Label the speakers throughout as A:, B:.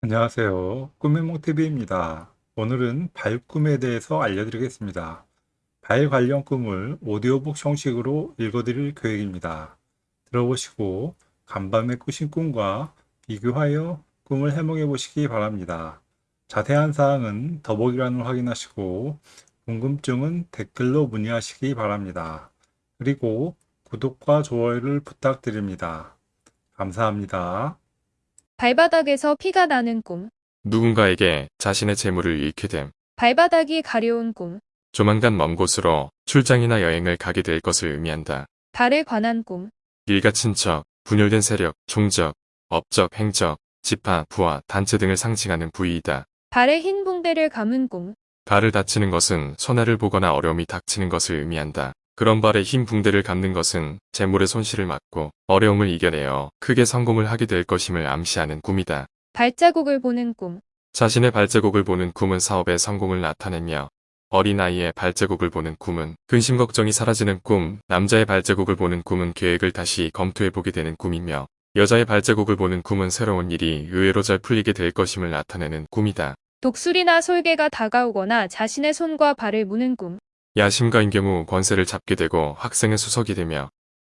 A: 안녕하세요. 꿈의몽TV입니다. 오늘은 발 꿈에 대해서 알려드리겠습니다. 발 관련 꿈을 오디오북 형식으로 읽어드릴 계획입니다. 들어보시고 간밤에 꾸신 꿈과 비교하여 꿈을 해몽해 보시기 바랍니다. 자세한 사항은 더보기란을 확인하시고 궁금증은 댓글로 문의하시기 바랍니다. 그리고 구독과 좋아요를 부탁드립니다. 감사합니다.
B: 발바닥에서 피가 나는 꿈.
C: 누군가에게 자신의 재물을 잃게 됨.
B: 발바닥이 가려운 꿈.
C: 조만간 먼 곳으로 출장이나 여행을 가게 될 것을 의미한다.
B: 발에 관한 꿈.
C: 일가 친척, 분열된 세력, 종적, 업적, 행적, 지파, 부하, 단체 등을 상징하는 부위이다.
B: 발에 흰 붕대를 감은 꿈.
C: 발을 다치는 것은 손해를 보거나 어려움이 닥치는 것을 의미한다. 그런 발에 흰 붕대를 감는 것은 재물의 손실을 막고 어려움을 이겨내어 크게 성공을 하게 될 것임을 암시하는 꿈이다.
B: 발자국을 보는 꿈.
C: 자신의 발자국을 보는 꿈은 사업의 성공을 나타내며 어린아이의 발자국을 보는 꿈은 근심 걱정이 사라지는 꿈, 남자의 발자국을 보는 꿈은 계획을 다시 검토해보게 되는 꿈이며 여자의 발자국을 보는 꿈은 새로운 일이 의외로 잘 풀리게 될 것임을 나타내는 꿈이다.
B: 독수리나 솔개가 다가오거나 자신의 손과 발을 무는 꿈.
C: 야심가인 경우 권세를 잡게 되고 학생의 수석이 되며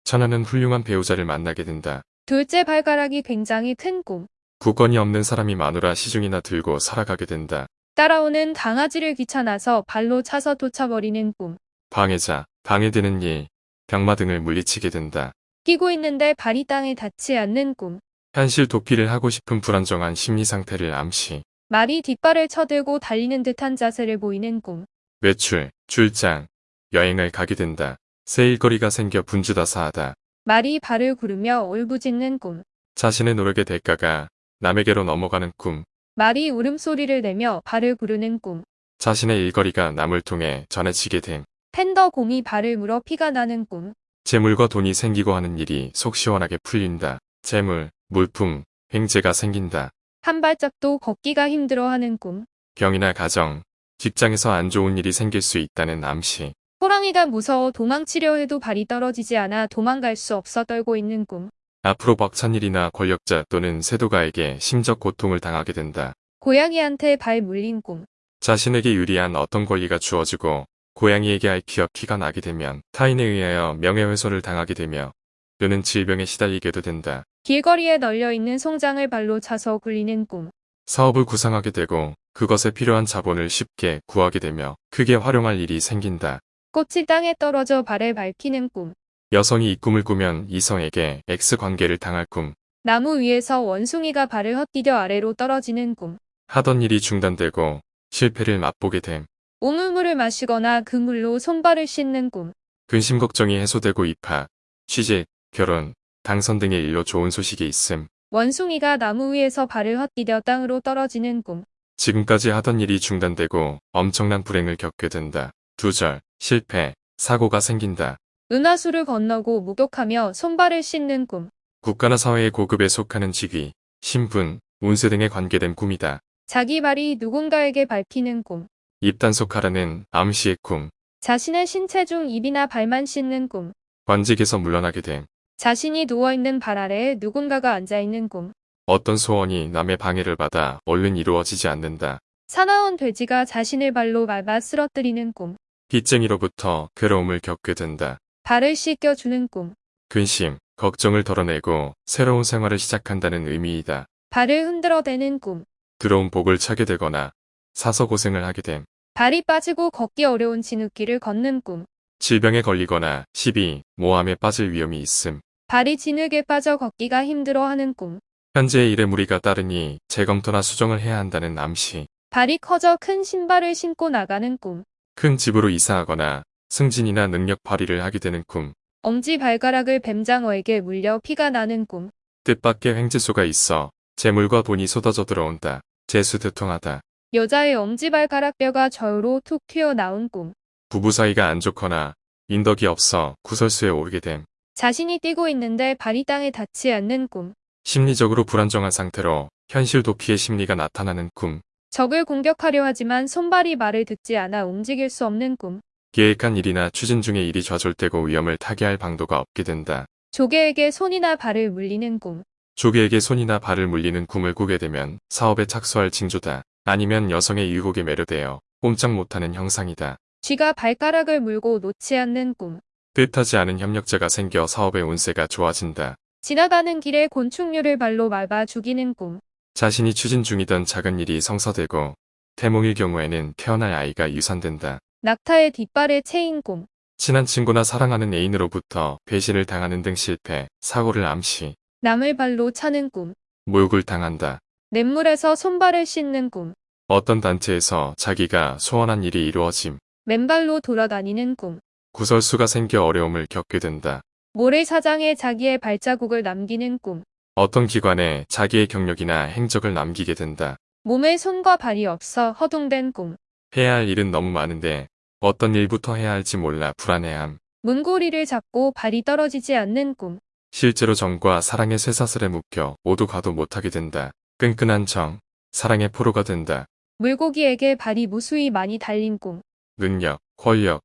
C: 천하는 훌륭한 배우자를 만나게 된다.
B: 둘째 발가락이 굉장히 큰 꿈.
C: 구권이 없는 사람이 마누라 시중이나 들고 살아가게 된다.
B: 따라오는 강아지를 귀찮아서 발로 차서 쫓아버리는 꿈.
C: 방해자, 방해되는 일, 병마 등을 물리치게 된다.
B: 끼고 있는데 발이 땅에 닿지 않는 꿈.
C: 현실 도피를 하고 싶은 불안정한 심리 상태를 암시.
B: 말이 뒷발을 쳐들고 달리는 듯한 자세를 보이는 꿈.
C: 외출, 출장, 여행을 가게 된다. 새 일거리가 생겨 분주다사하다.
B: 말이 발을 구르며 울부짖는 꿈.
C: 자신의 노력의 대가가 남에게로 넘어가는 꿈.
B: 말이 울음소리를 내며 발을 구르는 꿈.
C: 자신의 일거리가 남을 통해 전해지게 됨.
B: 팬더 곰이 발을 물어 피가 나는 꿈.
C: 재물과 돈이 생기고 하는 일이 속 시원하게 풀린다. 재물, 물품, 횡재가 생긴다.
B: 한 발짝도 걷기가 힘들어하는 꿈.
C: 병이나 가정, 직장에서 안 좋은 일이 생길 수 있다는 암시.
B: 호랑이가 무서워 도망치려 해도 발이 떨어지지 않아 도망갈 수 없어 떨고 있는 꿈.
C: 앞으로 벅찬 일이나 권력자 또는 세도가에게 심적 고통을 당하게 된다.
B: 고양이한테 발 물린 꿈.
C: 자신에게 유리한 어떤 권리가 주어지고 고양이에게 앓히어 피가 나게 되면 타인에 의하여 명예훼손을 당하게 되며 또는 질병에 시달리게도 된다.
B: 길거리에 널려있는 송장을 발로 차서 굴리는 꿈.
C: 사업을 구상하게 되고 그것에 필요한 자본을 쉽게 구하게 되며 크게 활용할 일이 생긴다.
B: 꽃이 땅에 떨어져 발에 밟히는 꿈.
C: 여성이 이 꿈을 꾸면 이성에게 X관계를 당할 꿈.
B: 나무 위에서 원숭이가 발을 헛디뎌 아래로 떨어지는 꿈.
C: 하던 일이 중단되고 실패를 맛보게 됨.
B: 우물물을 마시거나 그 물로 손발을 씻는 꿈.
C: 근심 걱정이 해소되고 입학, 취직, 결혼, 당선 등의 일로 좋은 소식이 있음.
B: 원숭이가 나무 위에서 발을 헛디뎌 땅으로 떨어지는 꿈.
C: 지금까지 하던 일이 중단되고 엄청난 불행을 겪게 된다. 두절, 실패, 사고가 생긴다.
B: 은하수를 건너고 목욕하며 손발을 씻는 꿈.
C: 국가나 사회의 고급에 속하는 직위, 신분, 운세 등에 관계된 꿈이다.
B: 자기 발이 누군가에게 밟히는 꿈.
C: 입단속하라는 암시의 꿈,
B: 자신의 신체 중 입이나 발만 씻는 꿈.
C: 관직에서 물러나게 됨.
B: 자신이 누워있는 발 아래에 누군가가 앉아있는 꿈.
C: 어떤 소원이 남의 방해를 받아 얼른 이루어지지 않는다.
B: 사나운 돼지가 자신의 발로 밟아 쓰러뜨리는 꿈.
C: 빚쟁이로부터 괴로움을 겪게 된다.
B: 발을 씻겨주는 꿈.
C: 근심, 걱정을 덜어내고 새로운 생활을 시작한다는 의미이다.
B: 발을 흔들어대는 꿈.
C: 들어온 복을 차게 되거나 사서 고생을 하게 됨.
B: 발이 빠지고 걷기 어려운 진흙길을 걷는 꿈.
C: 질병에 걸리거나 시비, 모함에 빠질 위험이 있음.
B: 발이 진흙에 빠져 걷기가 힘들어하는 꿈.
C: 현재의 일에 무리가 따르니 재검토나 수정을 해야 한다는 암시.
B: 발이 커져 큰 신발을 신고 나가는 꿈.
C: 큰 집으로 이사하거나 승진이나 능력 발휘를 하게 되는 꿈.
B: 엄지 발가락을 뱀장어에게 물려 피가 나는 꿈.
C: 뜻밖의 횡재수가 있어 재물과 돈이 쏟아져 들어온다. 재수대통하다.
B: 여자의 엄지 발가락 뼈가 저으로 툭 튀어나온 꿈.
C: 부부 사이가 안 좋거나 인덕이 없어 구설수에 오르게 됨.
B: 자신이 뛰고 있는데 발이 땅에 닿지 않는 꿈.
C: 심리적으로 불안정한 상태로 현실 도피의 심리가 나타나는 꿈.
B: 적을 공격하려 하지만 손발이 말을 듣지 않아 움직일 수 없는 꿈.
C: 계획한 일이나 추진 중의 일이 좌절되고 위험을 타개할 방도가 없게 된다.
B: 조개에게 손이나 발을 물리는 꿈.
C: 조개에게 손이나 발을 물리는 꿈을 꾸게 되면 사업에 착수할 징조다. 아니면 여성의 유혹에 매료되어 꼼짝 못하는 형상이다.
B: 쥐가 발가락을 물고 놓지 않는 꿈.
C: 뜻하지 않은 협력자가 생겨 사업의 운세가 좋아진다.
B: 지나가는 길에 곤충류를 발로 밟아 죽이는 꿈.
C: 자신이 추진 중이던 작은 일이 성사되고 태몽일 경우에는 태어날 아이가 유산된다.
B: 낙타의 뒷발에 채인 꿈.
C: 친한 친구나 사랑하는 애인으로부터 배신을 당하는 등 실패, 사고를 암시,
B: 남을 발로 차는 꿈.
C: 모욕을 당한다.
B: 냇물에서 손발을 씻는 꿈.
C: 어떤 단체에서 자기가 소원한 일이 이루어짐,
B: 맨발로 돌아다니는 꿈.
C: 구설수가 생겨 어려움을 겪게 된다.
B: 모래사장에 자기의 발자국을 남기는 꿈.
C: 어떤 기관에 자기의 경력이나 행적을 남기게 된다.
B: 몸에 손과 발이 없어 허둥댄 꿈.
C: 해야 할 일은 너무 많은데 어떤 일부터 해야 할지 몰라 불안해함.
B: 문고리를 잡고 발이 떨어지지 않는 꿈.
C: 실제로 정과 사랑의 쇠사슬에 묶여 오도 가도 못하게 된다. 끈끈한 정, 사랑의 포로가 된다.
B: 물고기에게 발이 무수히 많이 달린 꿈.
C: 능력, 권력,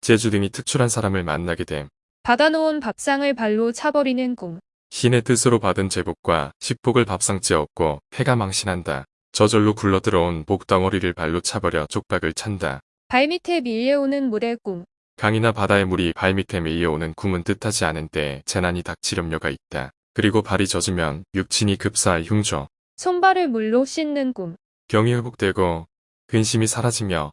C: 재주 등이 특출한 사람을 만나게 됨.
B: 받아놓은 밥상을 발로 차버리는 꿈.
C: 신의 뜻으로 받은 제복과 식복을 밥상째 얻고 해가 망신한다. 저절로 굴러들어온 복덩어리를 발로 차버려 쪽박을 찬다.
B: 발밑에 밀려오는 물의 꿈.
C: 강이나 바다의 물이 발밑에 밀려오는 꿈은 뜻하지 않은 때에 재난이 닥칠 염려가 있다. 그리고 발이 젖으면 육친이 급사할 흉조.
B: 손발을 물로 씻는 꿈.
C: 병이 회복되고 근심이 사라지며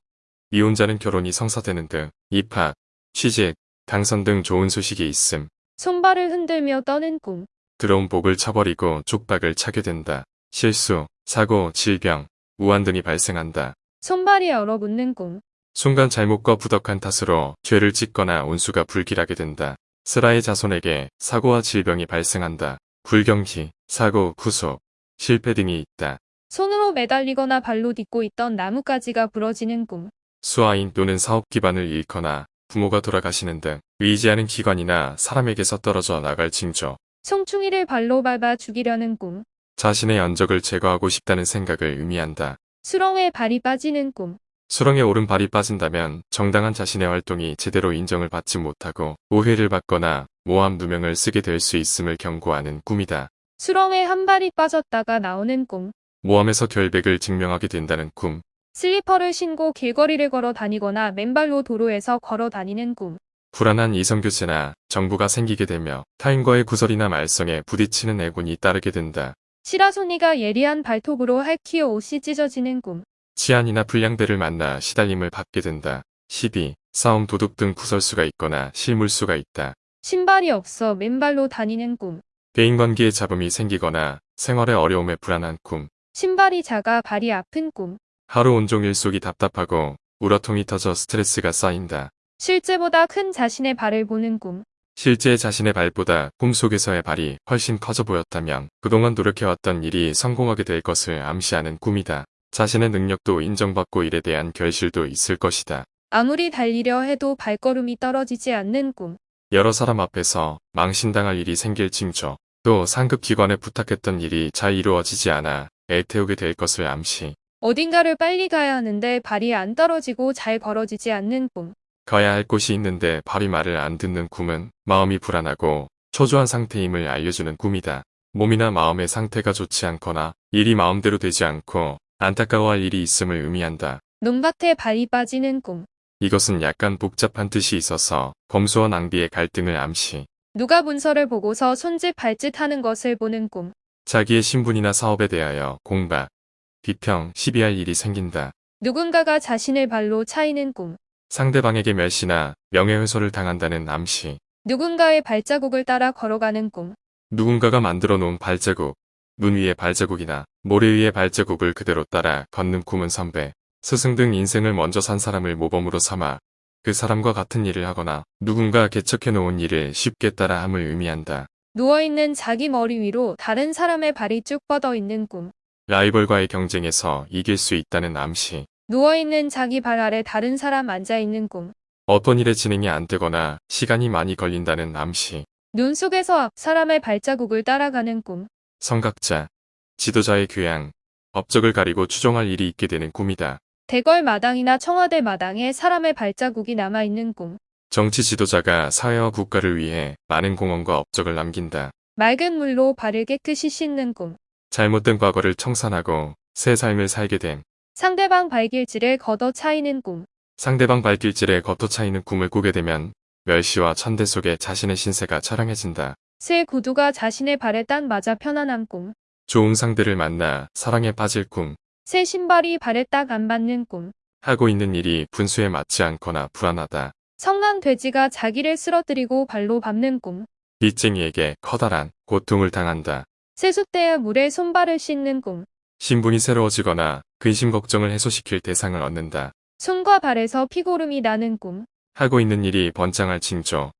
C: 이혼자는 결혼이 성사되는 등 입학, 취직, 당선 등 좋은 소식이 있음.
B: 손발을 흔들며 떠는 꿈.
C: 들어온 복을 쳐버리고 족박을 차게 된다. 실수, 사고, 질병, 우한 등이 발생한다.
B: 손발이 얼어붙는 꿈.
C: 순간 잘못과 부덕한 탓으로 죄를 짓거나 운수가 불길하게 된다. 스라의 자손에게 사고와 질병이 발생한다. 불경기, 사고, 구속, 실패 등이 있다.
B: 손으로 매달리거나 발로 딛고 있던 나뭇가지가 부러지는 꿈.
C: 수아인 또는 사업 기반을 잃거나 부모가 돌아가시는 등 의지하는 기관이나 사람에게서 떨어져 나갈 징조.
B: 송충이를 발로 밟아 죽이려는 꿈.
C: 자신의 연적을 제거하고 싶다는 생각을 의미한다.
B: 수렁에 발이 빠지는 꿈.
C: 수렁에 오른발이 빠진다면 정당한 자신의 활동이 제대로 인정을 받지 못하고 오해를 받거나 모함 누명을 쓰게 될 수 있음을 경고하는 꿈이다.
B: 수렁에 한 발이 빠졌다가 나오는 꿈.
C: 모함에서 결백을 증명하게 된다는 꿈.
B: 슬리퍼를 신고 길거리를 걸어 다니거나 맨발로 도로에서 걸어 다니는 꿈.
C: 불안한 이성교제나 정부가 생기게 되며 타인과의 구설이나 말썽에 부딪히는 애군이 따르게 된다.
B: 시라소니가 예리한 발톱으로 할퀴어 옷이 찢어지는 꿈.
C: 치안이나 불량배를 만나 시달림을 받게 된다. 시비, 싸움 도둑 등 구설수가 있거나 실물수가 있다.
B: 신발이 없어 맨발로 다니는 꿈.
C: 대인관계에 잡음이 생기거나 생활의 어려움에 불안한 꿈.
B: 신발이 작아 발이 아픈 꿈.
C: 하루 온종일 속이 답답하고 우러통이 터져 스트레스가 쌓인다.
B: 실제보다 큰 자신의 발을 보는 꿈.
C: 실제 자신의 발보다 꿈속에서의 발이 훨씬 커져 보였다면 그동안 노력해왔던 일이 성공하게 될 것을 암시하는 꿈이다. 자신의 능력도 인정받고 일에 대한 결실도 있을 것이다.
B: 아무리 달리려 해도 발걸음이 떨어지지 않는 꿈.
C: 여러 사람 앞에서 망신당할 일이 생길 징조, 또 상급 기관에 부탁했던 일이 잘 이루어지지 않아 애태우게 될 것을 암시,
B: 어딘가를 빨리 가야 하는데 발이 안 떨어지고 잘 걸어지지 않는 꿈.
C: 가야 할 곳이 있는데 발이 말을 안 듣는 꿈은 마음이 불안하고 초조한 상태임을 알려주는 꿈이다. 몸이나 마음의 상태가 좋지 않거나 일이 마음대로 되지 않고 안타까워할 일이 있음을 의미한다.
B: 논밭에 발이 빠지는 꿈.
C: 이것은 약간 복잡한 뜻이 있어서 검소와 낭비의 갈등을 암시,
B: 누가 문서를 보고서 손짓 발짓 하는 것을 보는 꿈.
C: 자기의 신분이나 사업에 대하여 공박, 비평, 시비할 일이 생긴다.
B: 누군가가 자신을 발로 차이는 꿈.
C: 상대방에게 멸시나 명예훼손을 당한다는 암시,
B: 누군가의 발자국을 따라 걸어가는 꿈.
C: 누군가가 만들어 놓은 발자국, 눈 위의 발자국이나 모래 위의 발자국을 그대로 따라 걷는 꿈은 선배, 스승 등 인생을 먼저 산 사람을 모범으로 삼아 그 사람과 같은 일을 하거나 누군가 개척해 놓은 일을 쉽게 따라함을 의미한다.
B: 누워있는 자기 머리 위로 다른 사람의 발이 쭉 뻗어 있는 꿈.
C: 라이벌과의 경쟁에서 이길 수 있다는 암시,
B: 누워있는 자기 발 아래 다른 사람 앉아 있는 꿈.
C: 어떤 일의 진행이 안 되거나 시간이 많이 걸린다는 암시,
B: 눈 속에서 앞 사람의 발자국을 따라가는 꿈.
C: 성각자, 지도자의 교양, 업적을 가리고 추종할 일이 있게 되는 꿈이다.
B: 대궐 마당이나 청와대 마당에 사람의 발자국이 남아있는 꿈.
C: 정치 지도자가 사회와 국가를 위해 많은 공헌과 업적을 남긴다.
B: 맑은 물로 발을 깨끗이 씻는 꿈.
C: 잘못된 과거를 청산하고 새 삶을 살게 됨.
B: 상대방 발길질에 걷어 차이는 꿈.
C: 상대방 발길질에 겉도 차이는 꿈을 꾸게 되면 멸시와 천대 속에 자신의 신세가 처량해진다.
B: 새 구두가 자신의 발에 딱 맞아 편안한 꿈.
C: 좋은 상대를 만나 사랑에 빠질 꿈.
B: 새 신발이 발에 딱안 받는 꿈.
C: 하고 있는 일이 분수에 맞지 않거나 불안하다.
B: 성난 돼지가 자기를 쓰러뜨리고 발로 밟는 꿈.
C: 빚쟁이에게 커다란 고통을 당한다.
B: 세숫대에 물에 손발을 씻는 꿈.
C: 신분이 새로워지거나 근심 걱정을 해소시킬 대상을 얻는다.
B: 손과 발에서 피고름이 나는 꿈.
C: 하고 있는 일이 번창할 징조.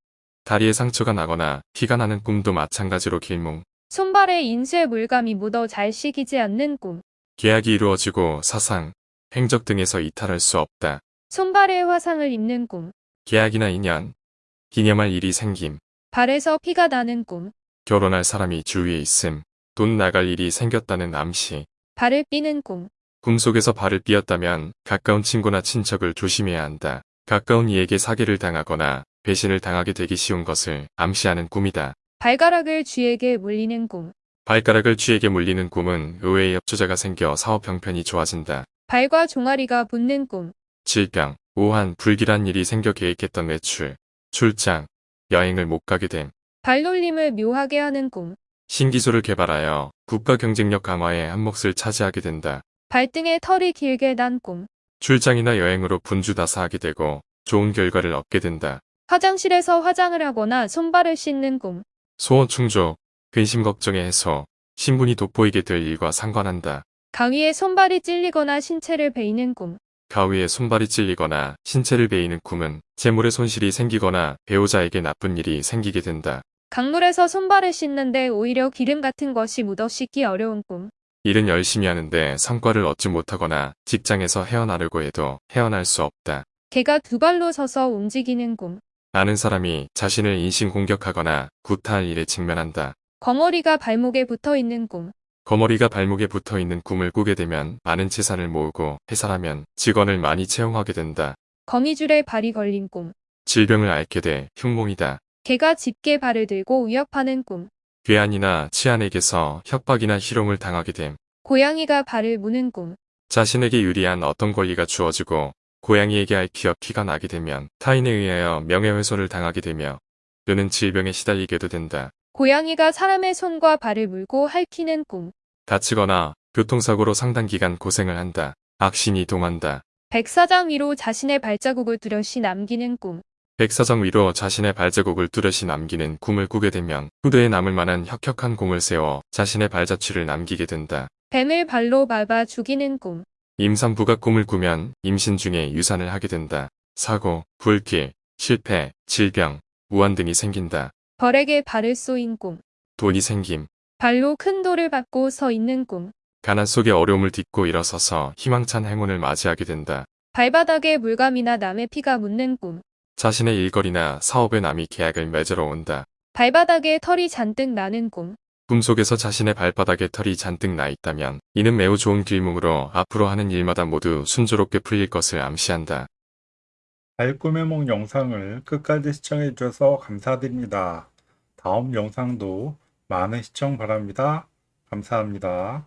C: 다리에 상처가 나거나 피가 나는 꿈도 마찬가지로 길몽.
B: 손발에 인쇄 물감이 묻어 잘 씻기지 않는 꿈.
C: 계약이 이루어지고 사상, 행적 등에서 이탈할 수 없다.
B: 손발에 화상을 입는 꿈.
C: 계약이나 인연, 기념할 일이 생김,
B: 발에서 피가 나는 꿈.
C: 결혼할 사람이 주위에 있음, 돈 나갈 일이 생겼다는 암시.
B: 발을 삐는 꿈.
C: 꿈속에서 발을 삐었다면 가까운 친구나 친척을 조심해야 한다. 가까운 이에게 사기를 당하거나 배신을 당하게 되기 쉬운 것을 암시하는 꿈이다.
B: 발가락을 쥐에게 물리는 꿈.
C: 발가락을 쥐에게 물리는 꿈은 의외의 협조자가 생겨 사업 형편이 좋아진다.
B: 발과 종아리가 붙는 꿈.
C: 질병, 우한, 불길한 일이 생겨 계획했던 외출, 출장, 여행을 못 가게 됨.
B: 발놀림을 묘하게 하는 꿈.
C: 신기술을 개발하여 국가 경쟁력 강화에 한 몫을 차지하게 된다.
B: 발등에 털이 길게 난 꿈.
C: 출장이나 여행으로 분주다사하게 되고 좋은 결과를 얻게 된다.
B: 화장실에서 화장을 하거나 손발을 씻는 꿈.
C: 소원 충족, 근심 걱정의 해소, 신분이 돋보이게 될 일과 상관한다.
B: 가위에 손발이 찔리거나 신체를 베이는 꿈.
C: 가위에 손발이 찔리거나 신체를 베이는 꿈은 재물의 손실이 생기거나 배우자에게 나쁜 일이 생기게 된다.
B: 강물에서 손발을 씻는데 오히려 기름 같은 것이 묻어 씻기 어려운 꿈.
C: 일은 열심히 하는데 성과를 얻지 못하거나 직장에서 헤어나려고 해도 헤어날 수 없다.
B: 개가 두 발로 서서 움직이는 꿈.
C: 아는 사람이 자신을 인신 공격하거나 구타할 일에 직면한다.
B: 거머리가 발목에 붙어 있는 꿈.
C: 거머리가 발목에 붙어 있는 꿈을 꾸게 되면 많은 재산을 모으고 회사라면 직원을 많이 채용하게 된다.
B: 거미줄에 발이 걸린 꿈.
C: 질병을 앓게 돼 흉몽이다.
B: 개가 짙게 발을 들고 위협하는 꿈.
C: 괴한이나 치안에게서 협박이나 희롱을 당하게 됨.
B: 고양이가 발을 무는 꿈.
C: 자신에게 유리한 어떤 권리가 주어지고 고양이에게 앓히어 피가 나게 되면 타인에 의하여 명예훼손을 당하게 되며 또는 질병에 시달리게도 된다.
B: 고양이가 사람의 손과 발을 물고 핥히는 꿈.
C: 다치거나 교통사고로 상당 기간 고생을 한다. 악신이 동한다.
B: 백사장 위로 자신의 발자국을 뚜렷이 남기는 꿈.
C: 백사장 위로 자신의 발자국을 뚜렷이 남기는 꿈을 꾸게 되면 후대에 남을 만한 혁혁한 공을 세워 자신의 발자취를 남기게 된다.
B: 뱀을 발로 밟아 죽이는 꿈.
C: 임산부가 꿈을 꾸면 임신 중에 유산을 하게 된다. 사고, 불길, 실패, 질병, 우한 등이 생긴다.
B: 벌에게 발을 쏘인 꿈.
C: 돈이 생김,
B: 발로 큰 돌을 받고 서 있는 꿈.
C: 가난 속에 어려움을 딛고 일어서서 희망찬 행운을 맞이하게 된다.
B: 발바닥에 물감이나 남의 피가 묻는 꿈.
C: 자신의 일거리나 사업에 남이 계약을 맺으러 온다.
B: 발바닥에 털이 잔뜩 나는 꿈.
C: 꿈속에서 자신의 발바닥에 털이 잔뜩 나 있다면 이는 매우 좋은 길몽으로 앞으로 하는 일마다 모두 순조롭게 풀릴 것을 암시한다.
A: 발꿈의 몽 영상을 끝까지 시청해 주셔서 감사드립니다. 다음 영상도 많은 시청 바랍니다. 감사합니다.